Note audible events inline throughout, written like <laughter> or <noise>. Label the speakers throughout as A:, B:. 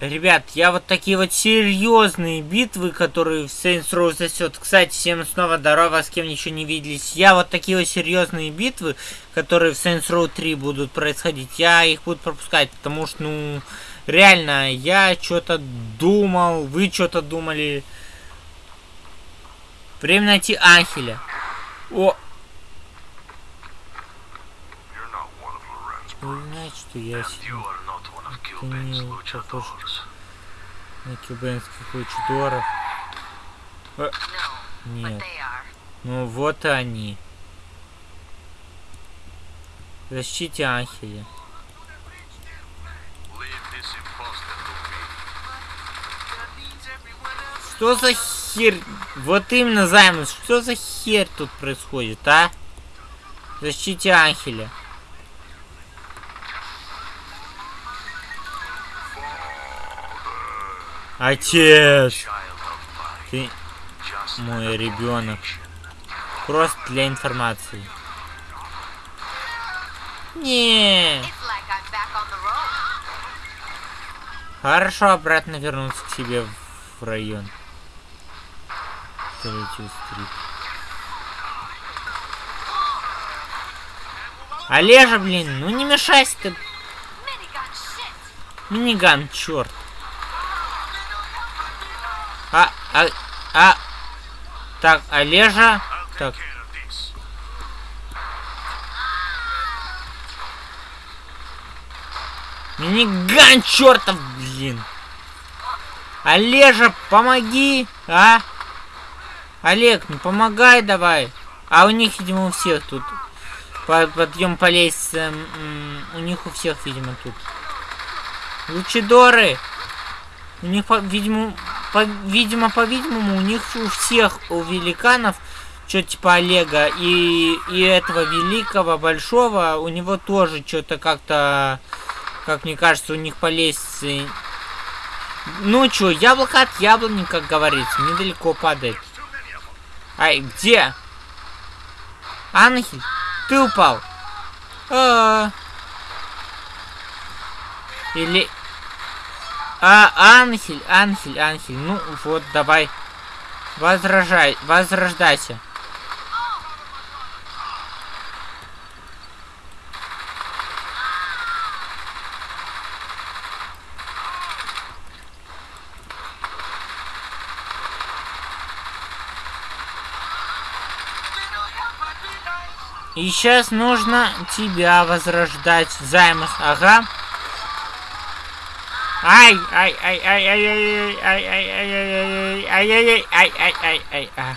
A: Ребят, я вот такие вот серьезные битвы, которые в Saints Row засет. Кстати, всем снова здорово, с кем ничего не виделись. Я вот такие вот серьезные битвы, которые в Saints Row 3 будут происходить, я их буду пропускать, потому что, ну, реально, я что-то думал, вы что-то думали. Время найти Анхеля. О! Вы знаете, что я сидел? Похож на кубинских лучидоров. А, нет. Ну вот они. Защите Анхеля. Что за хер... Вот именно, Займус, что за хер тут происходит, а? Защите Анхеля. Отец! Ты мой ребенок. Просто для информации. Не. Хорошо обратно вернуться к себе в район. Олежа, блин, ну не мешайся ты. Миниган, черт. А, а, а. Так, Олежа. Так. Миниган, чертов, блин. Олежа, помоги, а? Олег, ну помогай давай. А у них, видимо, у всех тут. Подъем по лестнице. У них у всех, видимо, тут. Лучидоры. У них, видимо, по, видимо, по-видимому, у них у всех, у великанов, что типа Олега и, и этого великого, большого, у него тоже что-то как-то, как мне кажется, у них по лестнице... Ну что, яблоко от яблони, как говорится, недалеко падает. Ай, где? Анхель, ты упал. А -а -а. Или... А, Анхель, Анхель, Анхель. Ну вот, давай. Возражай, возрождайся. И сейчас нужно тебя возрождать, Займус. Ага. Ай, ай, ай, ай, ай, ай, ай, ай, ай, ай, ай, ай, ай, ай, ай, ай, а.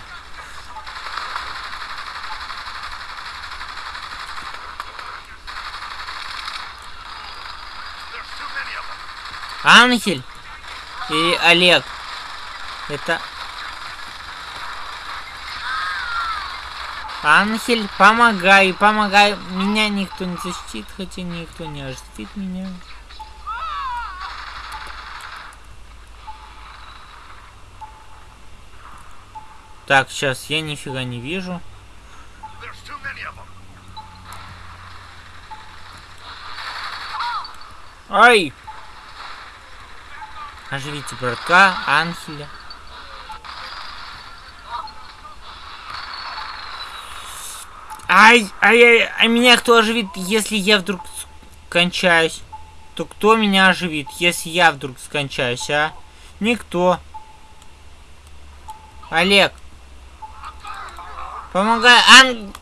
A: Ангель и Олег. Это... Ангель, помогай, помогай. Меня никто не защитит, хотя никто не защитит меня. Так, сейчас я нифига не вижу. Ай! Оживите братка, Анхеля. Ай, ай, ай, а меня кто оживит, если я вдруг скончаюсь? То кто меня оживит, если я вдруг скончаюсь, а? Никто. Олег. Помогай, Ан...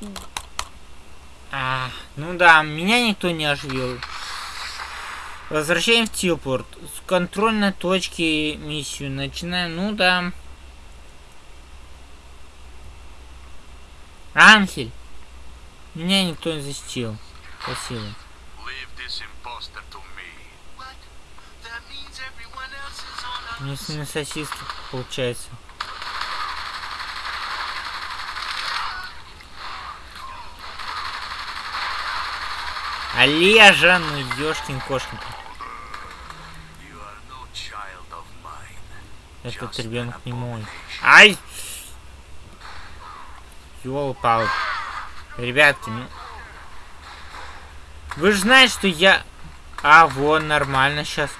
A: А, ну да, меня никто не оживил. Возвращаем в Тилпорт. С контрольной точки миссию начинаем. Ну да. Анхель. Меня никто не защитил. Спасибо. Мне на сосиски получается. Олежа, ну ёшкин кошкин. Этот ребенок не мой. Ай! Ёлпал. Ребятки, ну... Вы же знаете, что я... А, вон, нормально сейчас.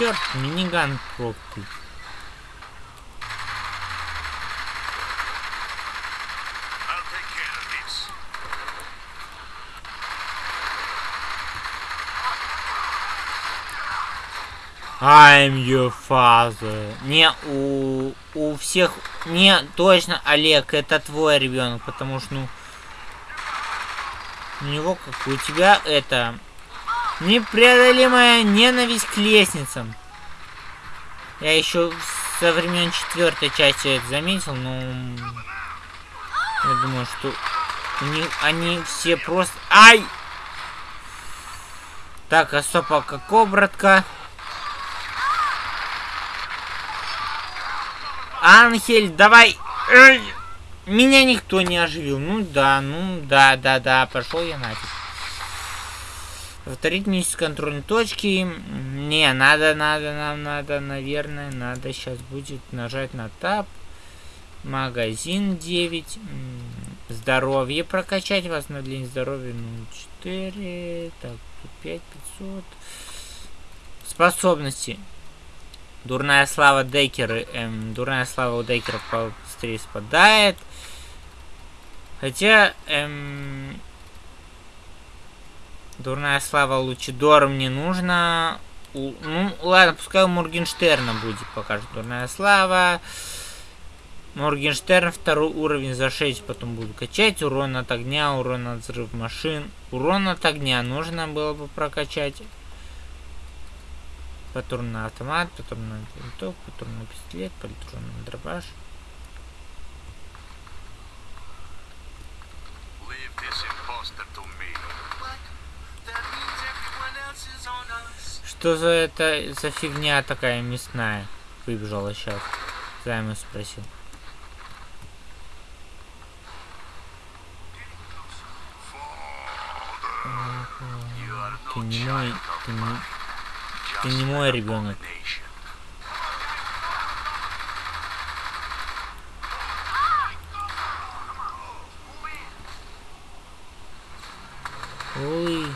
A: Черт, миниган проклятый. I'm your father. Не, у, у всех... Не, точно, Олег, это твой ребенок, потому что, ну... У него, как у тебя, это... Непреодолимая ненависть к лестницам. Я еще со времен четвертой части это заметил, но... Я думаю, что у они все просто... Ай! Так, а стоп, а какого братка? Анхель, давай! Эй! Меня никто не оживил. Ну да, ну да, да, да, пошел я нафиг. Повторить миссию контрольной точки. Не, надо, надо, нам надо, наверное, надо сейчас будет нажать на тап. Магазин 9. Здоровье прокачать. Восстановление здоровья 0,4. Так, 5, 500. Способности. Дурная слава Декера. Эм, дурная слава у Декера быстрее спадает. Хотя, эм, дурная слава Лучидора мне нужно. У, ну, ладно, пускай у Моргенштерна будет покажет дурная слава. Моргенштерн второй уровень за 6 потом буду качать. Урон от огня, урон от взрыв машин. Урон от огня нужно было бы прокачать. Патронный автомат, патронный винтовка, патронный пистолет, политронный дробаш. Что за это за фигня такая мясная? Выбежала сейчас. Займу спросил. Ты не мой, ты не, ты не мой ребенок. Ой.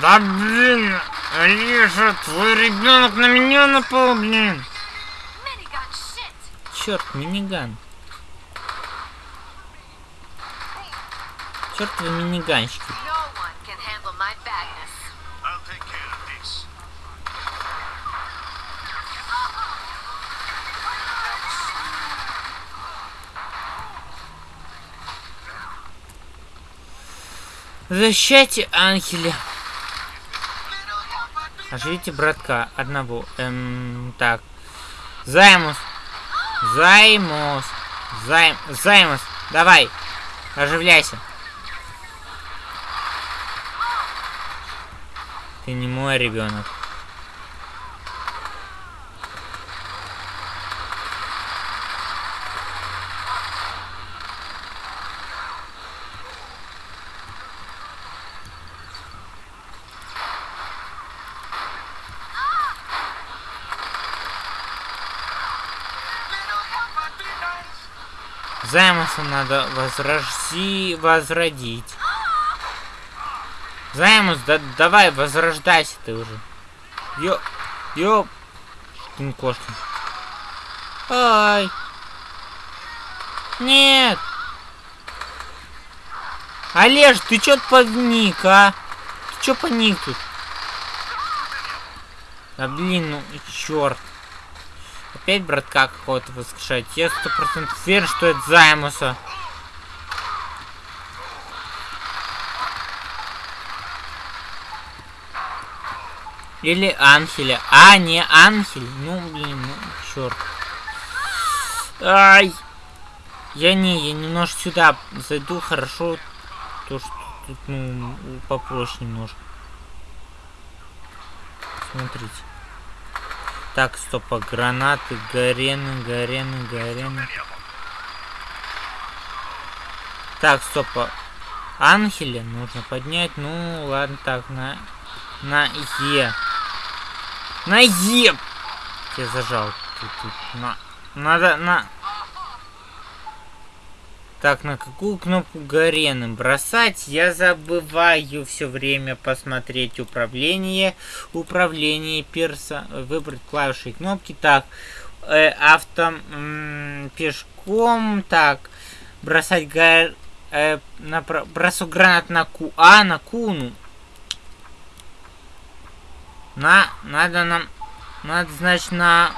A: Да блин, Алиша, твой ребенок на меня напал, блин. Черт, миниган. Чертовы миниганщики. Защищайте Анхеля. Оживите братка одного. Эм, так. Займус. Займус. Займ... Займус. Давай. Оживляйся. Ты не мой ребенок. Займуса надо возрожди... возродить. Займус, да давай, возрождайся ты уже. Ё... Ё... Кошкин. Ай. Нет. Олеж, ты чё погник, а? Ты чё паник тут? Да блин, ну черт. Опять братка какого-то воскрешать. Я сто процентов уверен, что это Займуса. Или Анхеля. А, не Анхель. Ну, блин, ну, черт. Ай! Я не, я немножко сюда зайду, хорошо. То, что тут, ну, попроще немножко. Смотрите. Так, стоп, а гранаты, горены, горены, горены. Так, стоп, а Анхеля нужно поднять. Ну, ладно, так, на, на Е. На Е! Я зажал. Тут, тут, на. Надо, на. Так, на какую кнопку Гарены бросать? Я забываю все время посмотреть управление. Управление перса. Выбрать клавиши и кнопки. Так, э, авто... пешком. Так, бросать гар... Э, на, бросок гранат на Ку. А, на Куну. На, надо нам... Надо, значит, на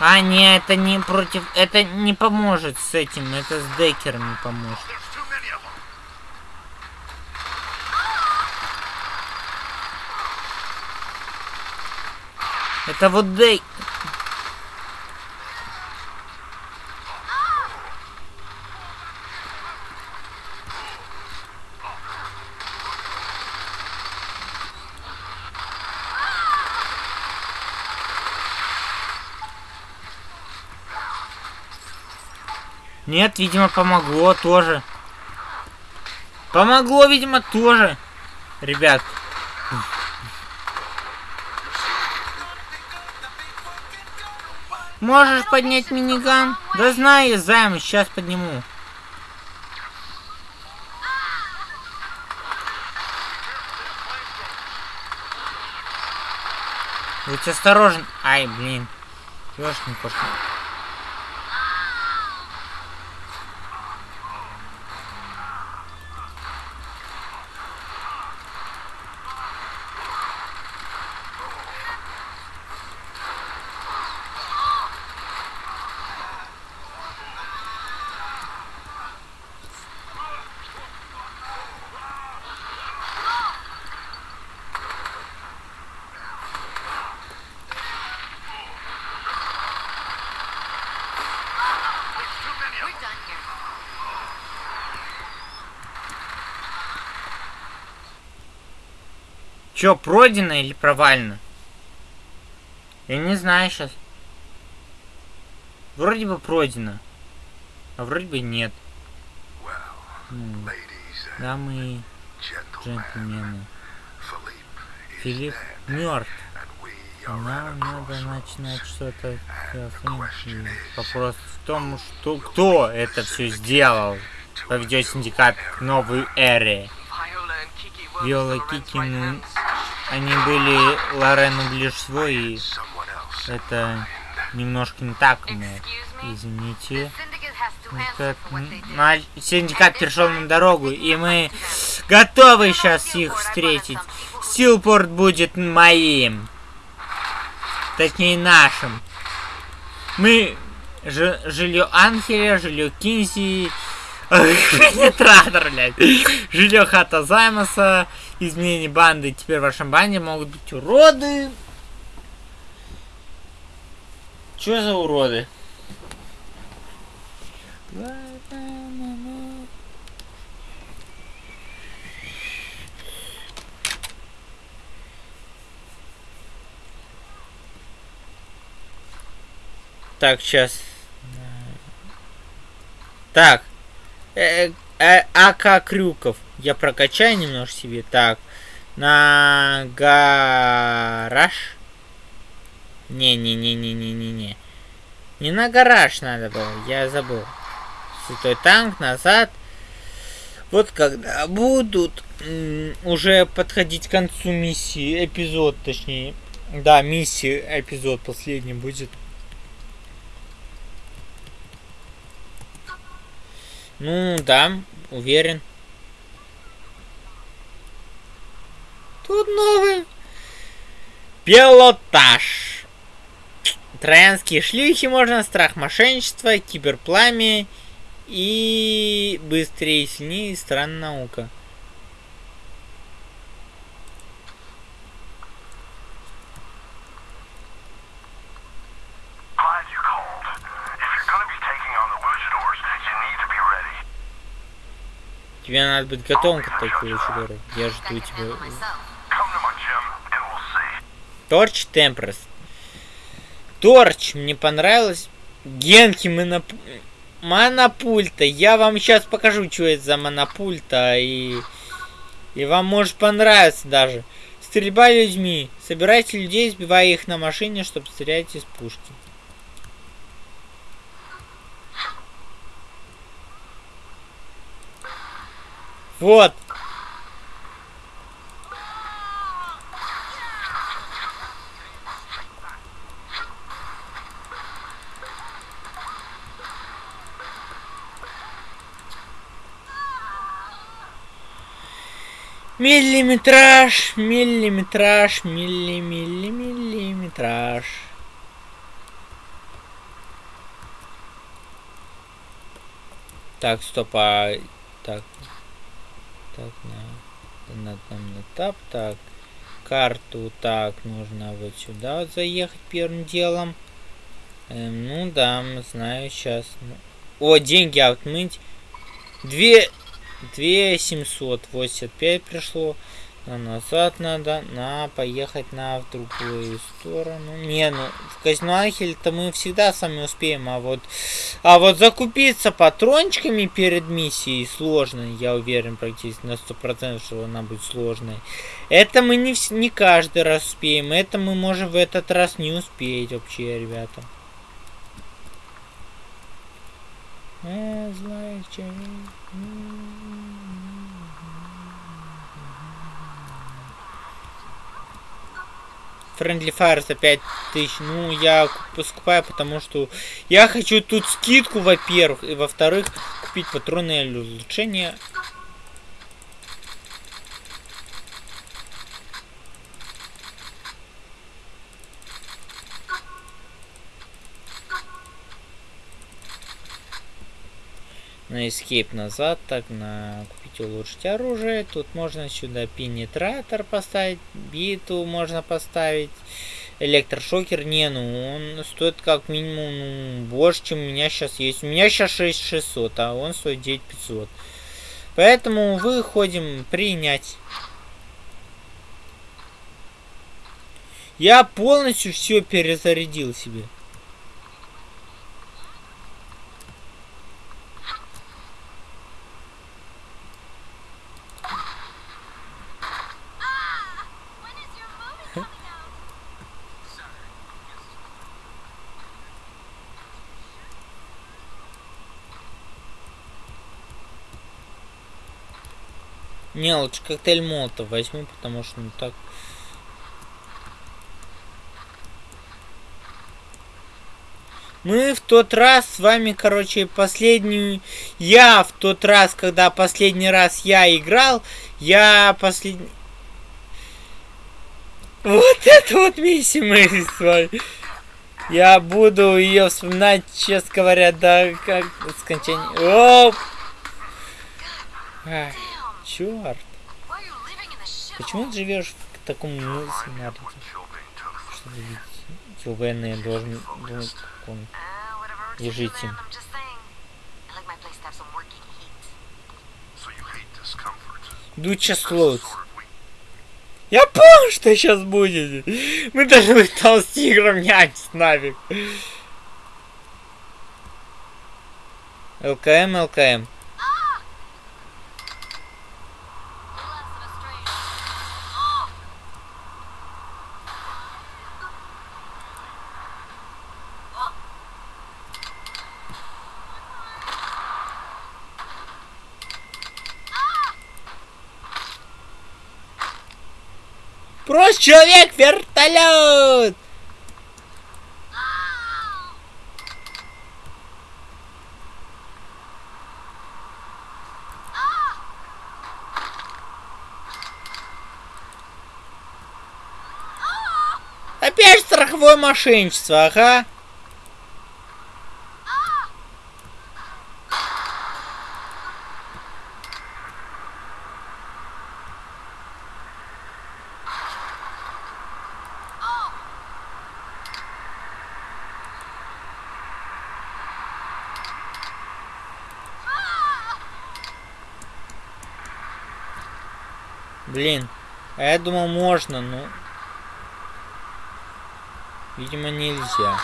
A: А, не, это не против... Это не поможет с этим. Это с декерами поможет. Это вот дей... Нет, видимо, помогло тоже. Помогло, видимо, тоже. Ребят. Можешь поднять миниган? Да знаю, займ, сейчас подниму. Будь осторожен. Ай, блин. Ёшкин кошка. Чё, пройдено или провально? Я не знаю сейчас. Вроде бы пройдено. А вроде бы нет. Дамы и джентльмены. Филипп мертв. Нам надо начинать что-то Вопрос в том, что кто это все сделал. Поведет синдикат к новой эре. Виола Кики, ну, они были Лорену ближе всего, и это немножко не так, но извините. Как, на, синдикат перешел на дорогу, и мы готовы сейчас их встретить. Силпорт будет моим. Точнее, нашим. Мы жилье Анхеля, жилье Кинзи, Пенетратор, блядь. Жилье хата Займаса. Изменение банды. Теперь в вашем банде могут быть уроды. Чё за уроды? Так, сейчас. Так, э, э, АК Крюков. Я прокачаю немножко себе. Так. На гараж. Не-не-не-не-не-не-не. Не на гараж надо было. Я забыл. Святой танк назад. Вот когда будут уже подходить к концу миссии, эпизод точнее. Да, миссия, эпизод последний будет. Ну, да, уверен. Тут новый пилотаж. Троянские шлюхи можно, страх мошенничества, киберпламя и быстрее, сильнее, странная наука. Тебе надо быть готовым к такой лучидору. Я жду тебя. Торч Темпрес. Торч, мне понравилось. Генки моноп... монопульта. Я вам сейчас покажу, что это за монопульта. И... И вам может понравиться даже. Стрельба людьми. Собирайте людей, сбивая их на машине, чтобы стрелять из пушки. Вот. Миллиметраж, миллиметраж, милли, милли, миллиметраж. Так, стоп, а... Так. Так, на... На, на, на тап, так. Карту, так, нужно вот сюда вот заехать первым делом. Эм, ну да, знаю сейчас. О, деньги отмыть. Две... 2785 пришло. А назад надо, на поехать на в другую сторону. Не, ну в казино то мы всегда сами успеем, а вот, а вот закупиться патрончиками перед миссией сложно, я уверен практически на сто процентов, что она будет сложной. Это мы не, не каждый раз успеем, это мы можем в этот раз не успеть вообще, ребята. Э, знаете, Friendly Fire за 5000. Ну, я скупаю, потому что я хочу тут скидку, во-первых, и во-вторых, купить патроны или улучшения. На escape назад, так на купить улучшить оружие. Тут можно сюда пенетратор поставить, биту можно поставить. Электрошокер, не, ну он стоит как минимум ну, больше, чем у меня сейчас есть. У меня сейчас 6600, а он стоит 9500. Поэтому выходим принять. Я полностью все перезарядил себе. Не, лучше коктейль молотов возьму, потому что ну так... Мы в тот раз с вами, короче, последнюю... Я в тот раз, когда последний раз я играл, я последний... Вот <laughs> это вот миссия мы с вами. Я буду ее вспоминать, честно говоря, до как скончания. Оп! Ах. Черт. Почему ты живешь в таком сценарии? Что видите? военные должны думать, он лежите. Дуча Слоут. Я понял, что сейчас будет. Мы быть там с тигром нянчить нафиг. ЛКМ, ЛКМ. Брось, человек, вертолет! Опять страховое мошенничество, ага. Блин. А я думал можно, но... Видимо нельзя.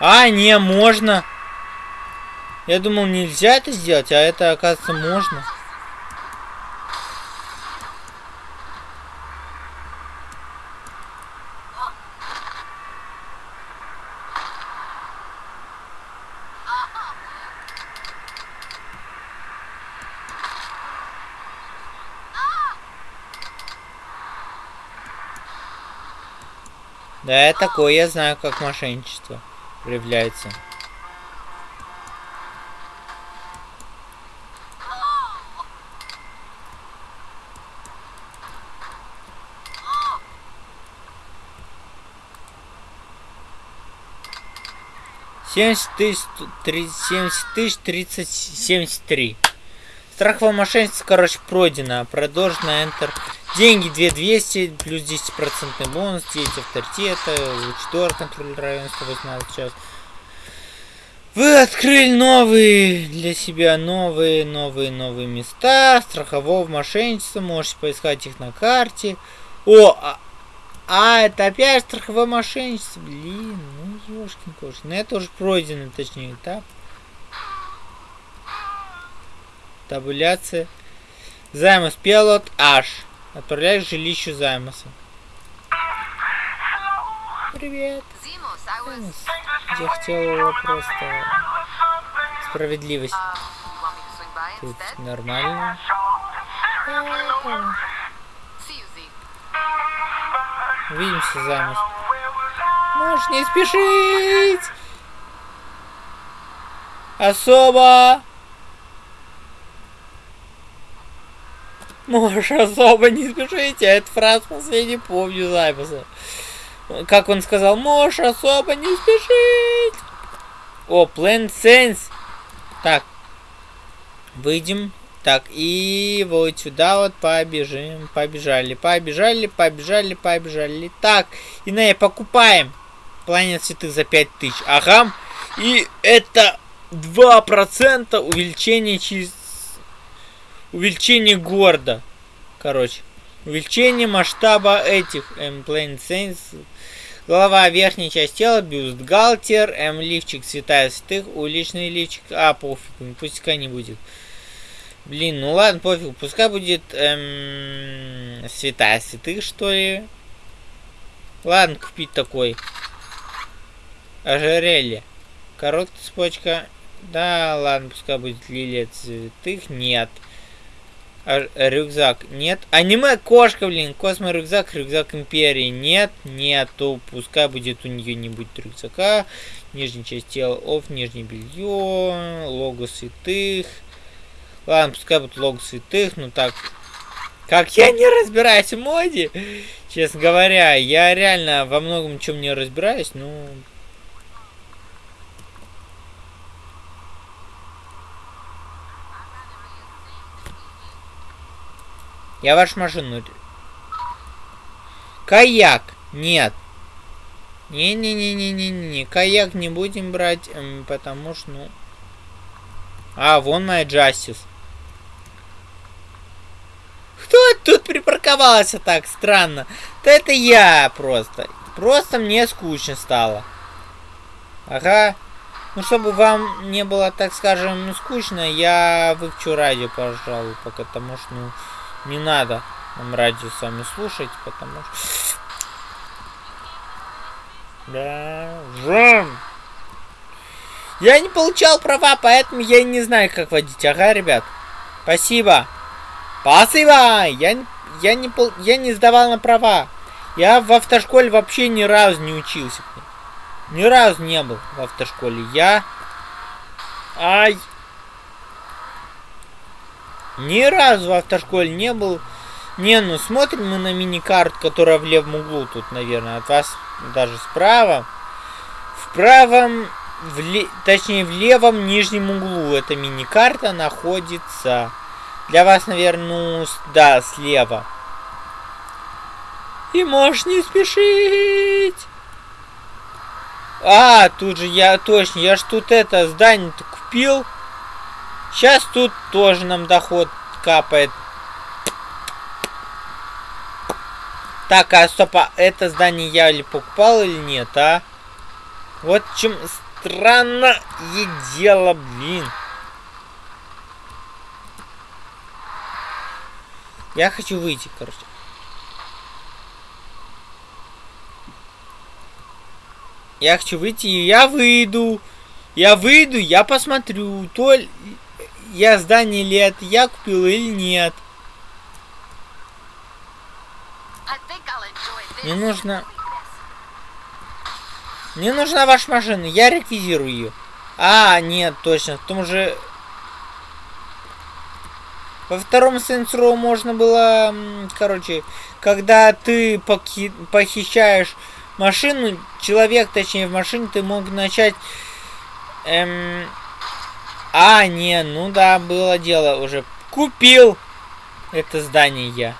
A: А, не, можно. Я думал, нельзя это сделать, а это, оказывается, можно. Да, такое я знаю, как мошенничество проявляется. Семьдесят тысяч, семьдесят тысяч тридцать семьдесят три. Страховое мошенничество, короче, пройдено. Продолжено Enter. Деньги 2200, плюс 10% бонус, 9 авторитета, Лучдор, контроль района 118 час. Вы открыли новые для себя новые, новые, новые места страхового мошенничества. Можете поискать их на карте. О, а, а это опять страховое мошенничество. Блин, ну ёшкин кошки. Ну это уже пройдено, точнее, этап. Табуляция. Займус пилот H. Отправляюсь к жилищу Займуса. Привет. Займус. Я хотел просто справедливость. Тут нормально. Увидимся, Займус. Можешь не спешить. Особо. Можешь особо не спешите, а это фраза последний помню записи. Как он сказал, можешь особо не спешить. О, Plant Sense. Так. Выйдем. Так, и вот сюда вот побежим. Побежали, побежали, побежали, побежали. Так, и на покупаем. Планет цветы за 5000. Ага. И это 2% увеличение через увеличение города. Короче. Увеличение масштаба этих Plane Sense. Голова, верхняя часть тела, бюстгальтер, М лифчик, святая святых, уличный лифчик. А, пофиг, пускай не будет. Блин, ну ладно, пофиг, пускай будет эм, святая святых, что ли. Ладно, купить такой. Ожерелье. Короткая цепочка. Да, ладно, пускай будет лилия цветых. Нет. Рюкзак. Нет. Аниме кошка, блин. Космо рюкзак. Рюкзак империи. Нет. Нету. Пускай будет у нее не будет рюкзака. Нижняя часть тела. Оф. Нижнее белье. Лого святых. Ладно, пускай будет лого святых. Ну так. Как я не разбираюсь в моде. Честно говоря, я реально во многом чем не разбираюсь. Ну, Я вашу машину... Каяк! Нет. Не-не-не-не-не-не. Каяк не будем брать, эм, потому что, ну... А, вон моя Джастис. Кто тут припарковался так странно? Да это я просто. Просто мне скучно стало. Ага. Ну, чтобы вам не было, так скажем, скучно, я выключу радио, пожалуй, потому что, ну... Не надо нам радио сами слушать, потому что... Да, жен. Я не получал права, поэтому я не знаю, как водить. Ага, ребят. Спасибо. Спасибо. Я, я, не, я не сдавал на права. Я в автошколе вообще ни разу не учился. Ни разу не был в автошколе. Я... Ай. Ни разу в автошколе не был. Не, ну смотрим мы на мини-карт, которая в левом углу тут, наверное, от вас даже справа. В правом, в ле... точнее в левом нижнем углу эта мини-карта находится. Для вас, наверное, ну, да, слева. И можешь не спешить. А, тут же я, точно, я ж тут это здание-то купил. Сейчас тут тоже нам доход капает. Так, а стоп, а это здание я ли покупал или нет, а? Вот чем странное дело, блин. Я хочу выйти, короче. Я хочу выйти, и я выйду. Я выйду, я посмотрю, то я здание ли я купил или нет. Мне нужно... Мне нужна ваша машина, я реквизирую ее. А, нет, точно, в том же... Во втором Saints можно было, короче, когда ты похищаешь машину, человек, точнее, в машине, ты мог начать... Эм... А, не, ну да, было дело уже. Купил это здание я.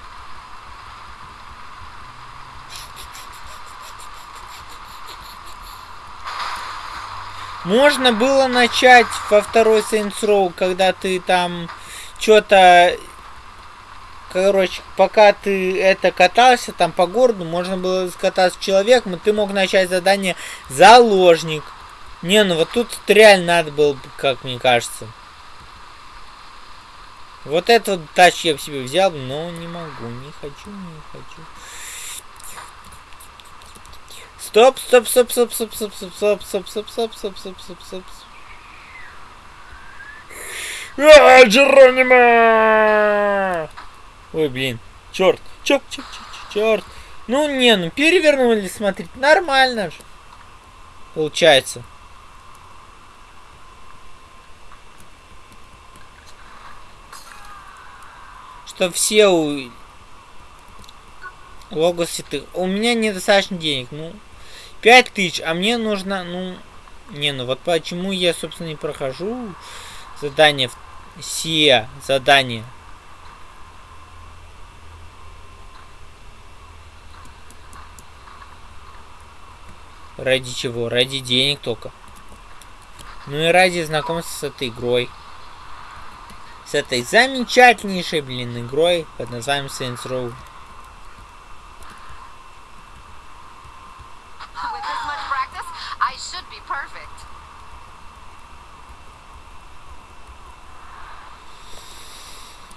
A: Можно было начать во второй Saints Row, когда ты там что-то... Короче, пока ты это катался там по городу, можно было скататься человеком, и ты мог начать задание «Заложник». Не, ну вот тут реально надо было, как мне кажется. Вот этот тач я бы себе взял, но не могу, не хочу, не хочу. Стоп, стоп, стоп, стоп, стоп, стоп, стоп, стоп, стоп, стоп, стоп, стоп, стоп, стоп, стоп. А, Джеронима! Ой, блин. Черт, черт, черт, черт, черт. Ну, не, ну перевернули, смотрите, нормально же. Получается. Что все у... Логосы ты. У меня недостаточно денег, ну... 5 тысяч, а мне нужно, ну... Не, ну вот почему я, собственно, не прохожу задание, все задания. Ради чего? Ради денег только. Ну и ради знакомства с этой игрой. С этой замечательнейшей, блин, игрой под названием Saints Row.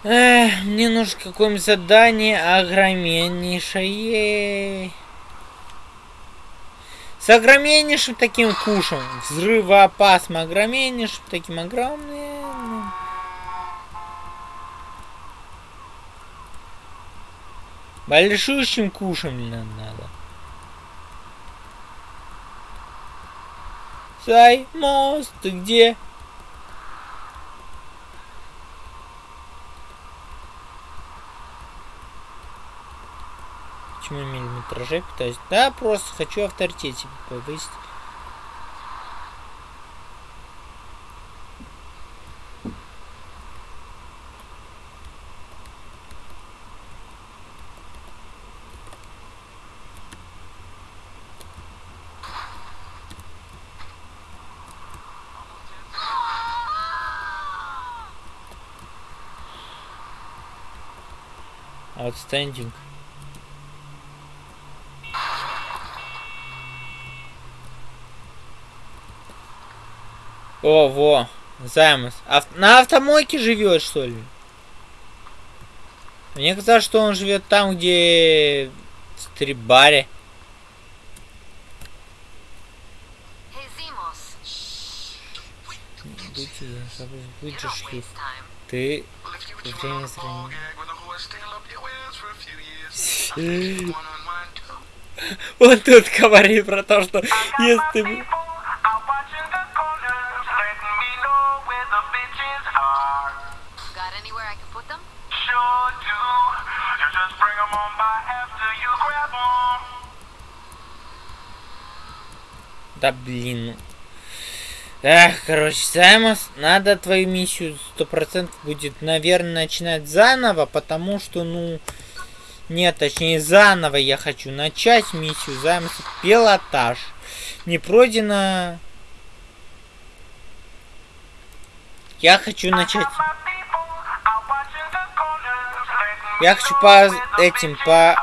A: Эх, мне нужно какое-нибудь задание огромнейшее. С огромнейшим таким кушем. Взрывоопасным огромнейшим таким огромным. Большущим кушем надо. Саймос, ты где? Почему миллиметражей пытаюсь? Да, просто хочу авторитет повысить. Outstanding. О, во, Займус. Ав на автомойке живет, что ли? Мне казалось, что он живет там, где в стрибаре. Ты время зрения? <laughs> Он тут говорит про то, что если ты... Да блин. Эх, короче, Саймос, надо твою миссию сто процентов будет, наверное, начинать заново, потому что, ну... Нет, точнее, заново я хочу начать миссию займс пилотаж. Не пройдено... Я хочу начать... Я хочу по этим, по...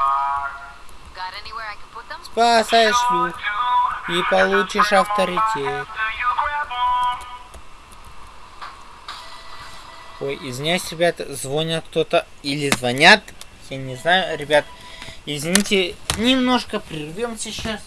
A: спасаешь люк и получишь авторитет. Ой, извиняюсь, ребята, звонят кто-то или звонят я не знаю, ребят. Извините, немножко прервемся сейчас.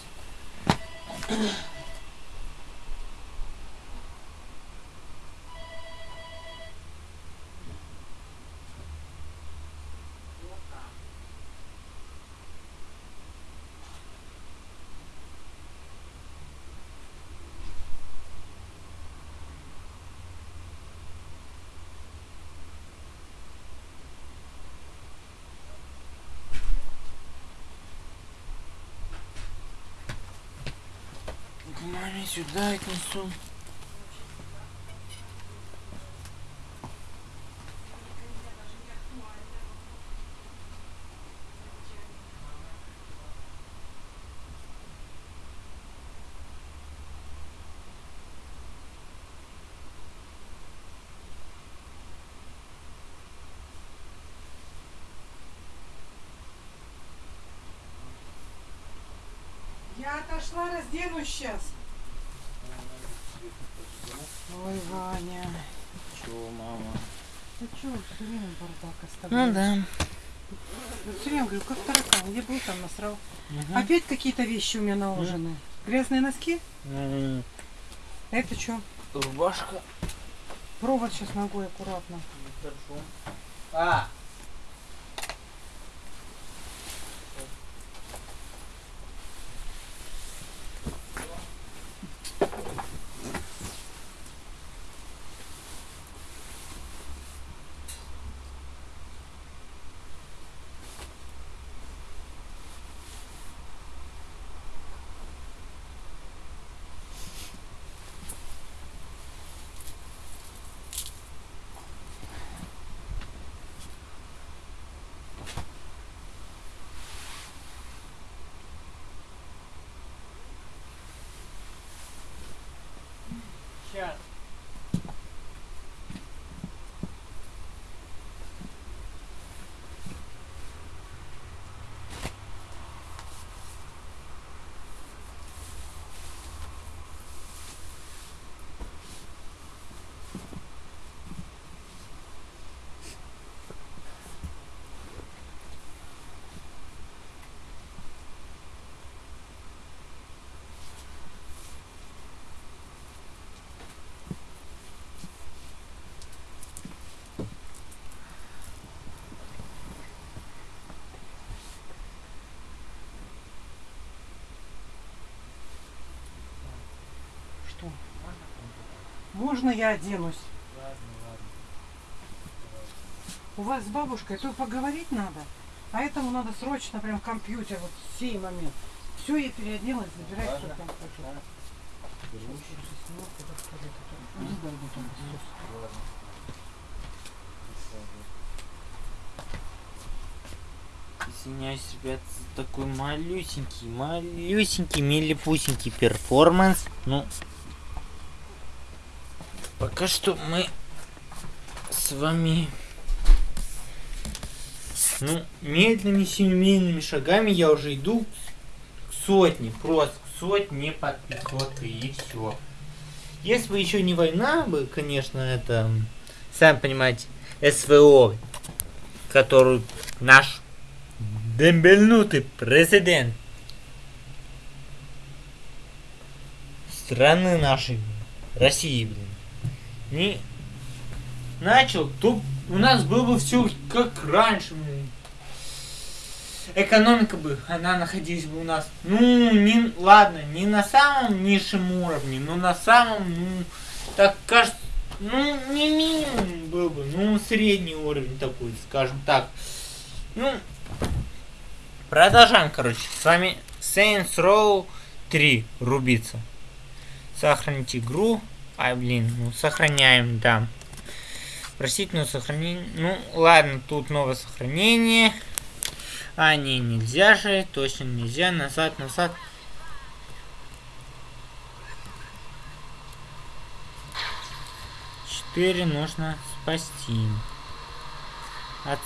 A: Сюда отнесу.
B: Я отошла, разденусь сейчас. Ой, Ваня.
A: Чего, мама?
B: Ты что, все время бардак
A: Ну
B: оставляешь?
A: да.
B: Все время говорю, как таракан, где был, там насрал.
A: Мгм.
B: Опять какие-то вещи у меня наложены. Грязные носки?
A: М,
B: Это что?
A: Рубашка.
B: Провод сейчас ногой аккуратно.
A: Хорошо. А! Сейчас.
B: Что? Можно я оденусь? У вас с бабушкой то поговорить надо, а этому надо срочно прям компьютер, вот в сей момент. Все, я переоделась, забирай, что там хочу.
A: Извиняюсь, ребят, за такой малюсенький, малюсенький, милипусенький перформанс. Ну, пока что мы с вами, ну, медленными семейными шагами я уже иду к сотне, просто к сотне подписоты и все. Если бы еще не война бы, конечно, это, сами понимаете, СВО, которую наш дембельнутый президент страны нашей, России, блин, не начал, то у нас было бы все как раньше. Экономика бы, она находилась бы у нас, ну, не, ладно, не на самом низшем уровне, но на самом, ну, так кажется, ну, не минимум был бы, ну, средний уровень такой, скажем так. Ну, Продолжаем, короче. С вами Saints Row 3 рубиться. Сохранить игру. Ай, блин, ну сохраняем, да. Просительное сохранение. Ну, ладно, тут новое сохранение. А, не, нельзя же. Точно нельзя. Назад, назад. Четыре нужно спасти. От...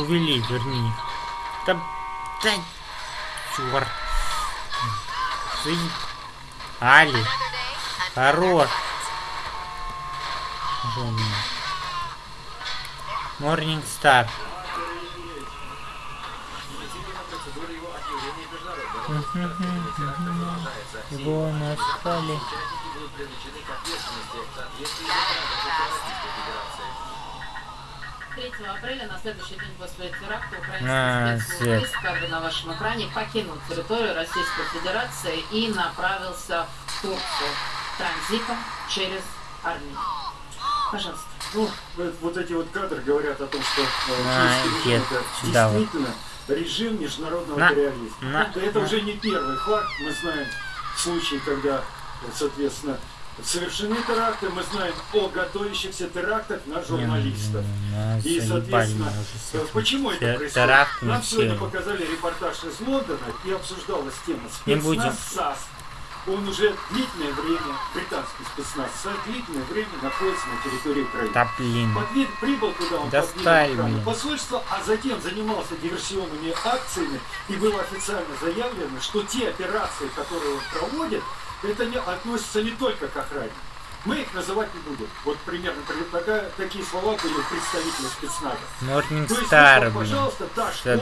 A: Увели, верни. Да, да, чёрт. Ты- Али, хорош. Морнинг Стар. Его назвали.
C: 3 апреля, на следующий день после теракта,
A: А,
C: украинский
A: свет.
C: спецвойск, как бы на вашем экране, покинул территорию Российской Федерации и направился в Турцию транзитом через Армению. Пожалуйста.
D: Ну, вот, вот эти вот кадры говорят о том, что э,
A: А,
D: киевский режим
A: нет,
D: это
A: сюда вот.
D: действительно режим международного
A: На-
D: терроризма.
A: на-
D: это
A: на.
D: уже не первый факт. Мы знаем случаи, когда, соответственно, совершены теракты. Мы знаем о готовящихся терактах на журналистов. И, соответственно, почему это происходит? Нам сегодня показали репортаж из Лондона и обсуждалась тема спецназ. САС. Он уже длительное время, британский спецназ САС, длительное время находится на территории Украины.
A: Да блин.
D: Подвид, прибыл туда он
A: Достали, блин.
D: посольства, а затем занимался диверсионными акциями, и было официально заявлено, что те операции, которые он проводит, это не относится не только к охране. Мы их называть не будем. Вот примерно при- такая- такие слова были у представителя спецназа.
A: Морнинг
D: То есть,
A: блин.
D: пожалуйста, та школа,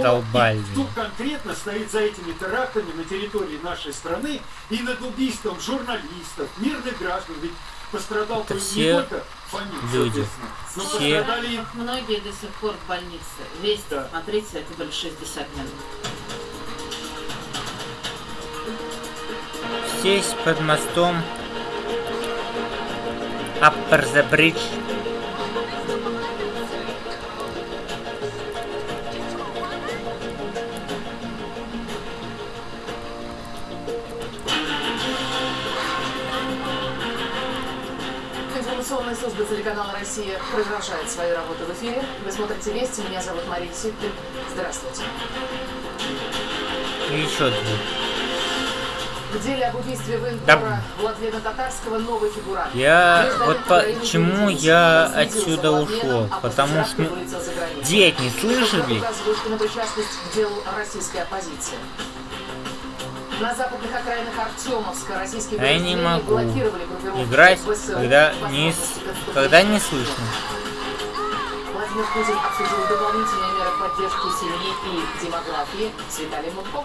D: и кто конкретно стоит за этими терактами на территории нашей страны и над убийством журналистов, мирных граждан, ведь пострадал
A: Это
D: не
A: все
D: только фамилия,
A: люди.
D: но
A: Все.
D: пострадали
C: Многие до сих пор в больнице. Вести,
D: Да.
C: смотрите, это были 60 минут.
A: Здесь под мостом Upper the Bridge.
E: Информационная служба телеканала «Россия» продолжает свою работу в эфире. Вы смотрите «Вести». Меня зовут Мария Ситкин. Здравствуйте.
A: И еще две.
E: В деле об убийстве военкора Владлена Татарского новый фигурант.
A: Я вот почему я отсюда ушел,
E: а
A: потому что, ну. Деть не слышали?
E: На западных окраинах Артемовска российские
A: я не могу играть, когда не, когда не слышно.
E: Владимир Путин обсудил дополнительные меры поддержки семьи и демографии с Виталием Мутко.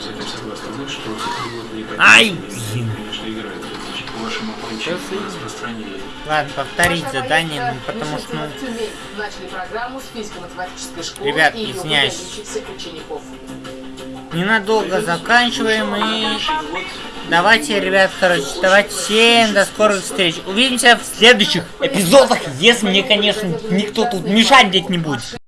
F: Согласны, что
A: Ай, блин.
F: конечно, играют по вашему
A: Ладно, повторить задание, ну, потому что, ну,
E: решительно в Тюмень. Начали программу с физико-математической школы
A: Ребят,
E: и
A: извиняюсь.
E: учеников.
A: ненадолго заканчиваем и... Давайте, ребят, короче, давайте всем до скорых встреч. Увидимся в следующих эпизодах, если мне, конечно, никто тут мешать не будет.